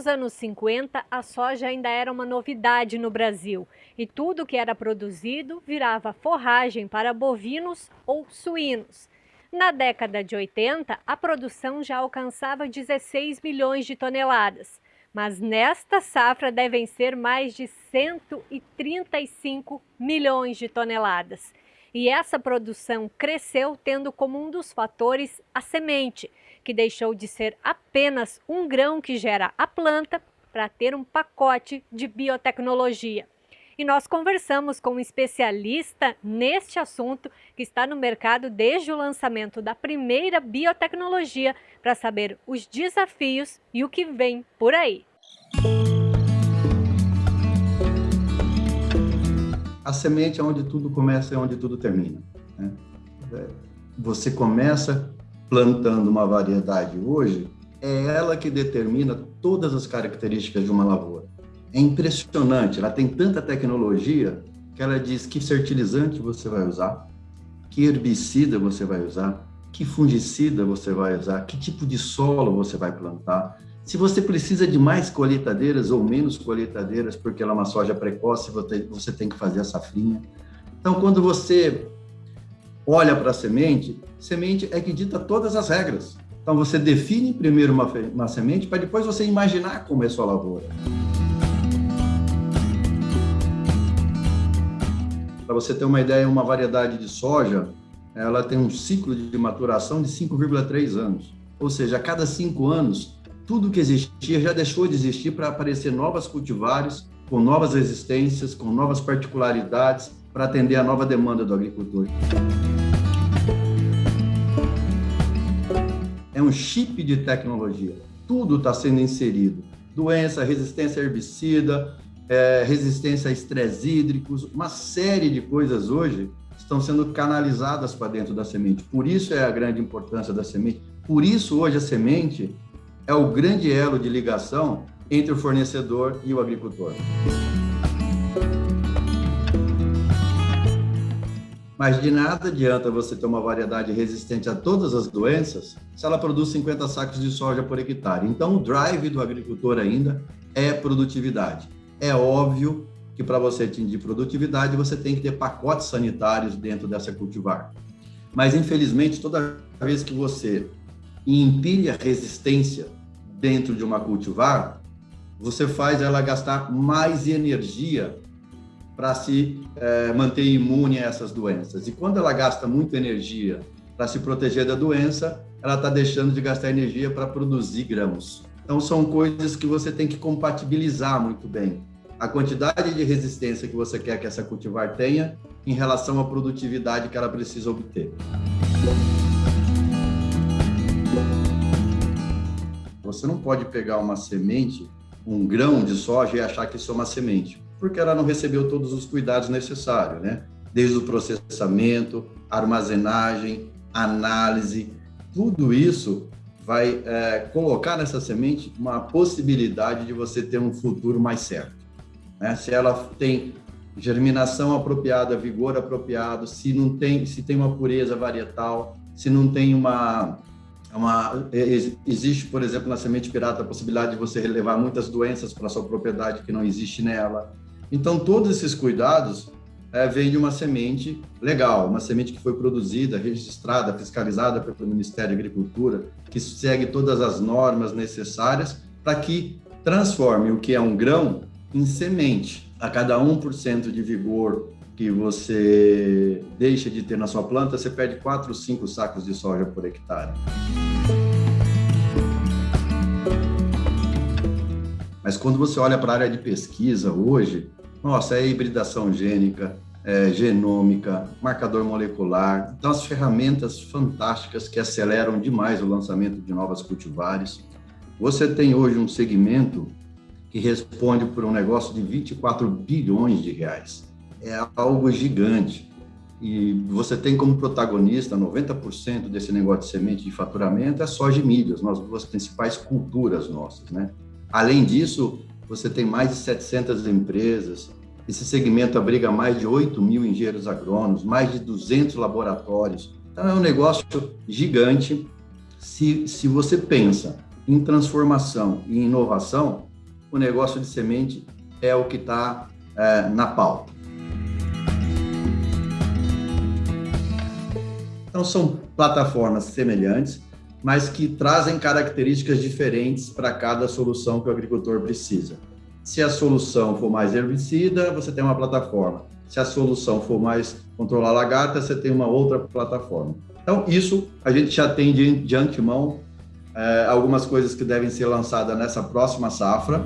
nos anos 50, a soja ainda era uma novidade no Brasil e tudo que era produzido virava forragem para bovinos ou suínos. Na década de 80, a produção já alcançava 16 milhões de toneladas, mas nesta safra devem ser mais de 135 milhões de toneladas. E essa produção cresceu tendo como um dos fatores a semente, que deixou de ser apenas um grão que gera a planta para ter um pacote de biotecnologia. E nós conversamos com um especialista neste assunto que está no mercado desde o lançamento da primeira biotecnologia para saber os desafios e o que vem por aí. A semente é onde tudo começa e onde tudo termina. Né? Você começa plantando uma variedade hoje, é ela que determina todas as características de uma lavoura. É impressionante, ela tem tanta tecnologia que ela diz que fertilizante você vai usar, que herbicida você vai usar, que fungicida você vai usar, que tipo de solo você vai plantar, se você precisa de mais colheitadeiras ou menos colheitadeiras, porque ela é uma soja precoce, você tem que fazer a safrinha. Então, quando você olha para a semente, semente é que dita todas as regras. Então, você define primeiro uma, uma semente para depois você imaginar como é sua lavoura. Para você ter uma ideia, uma variedade de soja, ela tem um ciclo de maturação de 5,3 anos. Ou seja, a cada cinco anos, tudo que existia já deixou de existir para aparecer novas cultivares, com novas resistências, com novas particularidades, para atender a nova demanda do agricultor. É um chip de tecnologia. Tudo está sendo inserido. Doença, resistência a herbicida, é, resistência a estresse hídricos, uma série de coisas hoje estão sendo canalizadas para dentro da semente. Por isso é a grande importância da semente. Por isso hoje a semente é o grande elo de ligação entre o fornecedor e o agricultor. Mas de nada adianta você ter uma variedade resistente a todas as doenças se ela produz 50 sacos de soja por hectare. Então, o drive do agricultor ainda é produtividade. É óbvio que para você atingir produtividade, você tem que ter pacotes sanitários dentro dessa cultivar. Mas, infelizmente, toda vez que você empilha resistência dentro de uma cultivar, você faz ela gastar mais energia para se é, manter imune a essas doenças. E quando ela gasta muita energia para se proteger da doença, ela está deixando de gastar energia para produzir grãos. Então, são coisas que você tem que compatibilizar muito bem. A quantidade de resistência que você quer que essa cultivar tenha em relação à produtividade que ela precisa obter. Você não pode pegar uma semente, um grão de soja e achar que isso é uma semente, porque ela não recebeu todos os cuidados necessários, né? Desde o processamento, armazenagem, análise, tudo isso vai é, colocar nessa semente uma possibilidade de você ter um futuro mais certo. Né? Se ela tem germinação apropriada, vigor apropriado, se não tem, se tem uma pureza varietal, se não tem uma uma, é, existe, por exemplo, na semente pirata a possibilidade de você relevar muitas doenças para sua propriedade que não existe nela. Então, todos esses cuidados é, vêm de uma semente legal, uma semente que foi produzida, registrada, fiscalizada pelo Ministério da Agricultura, que segue todas as normas necessárias para que transforme o que é um grão em semente. A cada 1% de vigor que você deixa de ter na sua planta, você perde 4 ou 5 sacos de soja por hectare. Mas quando você olha para a área de pesquisa hoje, nossa, é hibridação gênica, é genômica, marcador molecular, então as ferramentas fantásticas que aceleram demais o lançamento de novas cultivares. Você tem hoje um segmento que responde por um negócio de 24 bilhões de reais é algo gigante. E você tem como protagonista 90% desse negócio de semente de faturamento é soja e milho, as duas principais culturas nossas, né? Além disso, você tem mais de 700 empresas, esse segmento abriga mais de 8 mil engenheiros agrônomos, mais de 200 laboratórios. Então, é um negócio gigante. Se, se você pensa em transformação e inovação, o negócio de semente é o que está é, na pauta. Então, são plataformas semelhantes, mas que trazem características diferentes para cada solução que o agricultor precisa. Se a solução for mais herbicida, você tem uma plataforma. Se a solução for mais controlar lagarta, você tem uma outra plataforma. Então, isso a gente já tem de, de antemão é, algumas coisas que devem ser lançadas nessa próxima safra.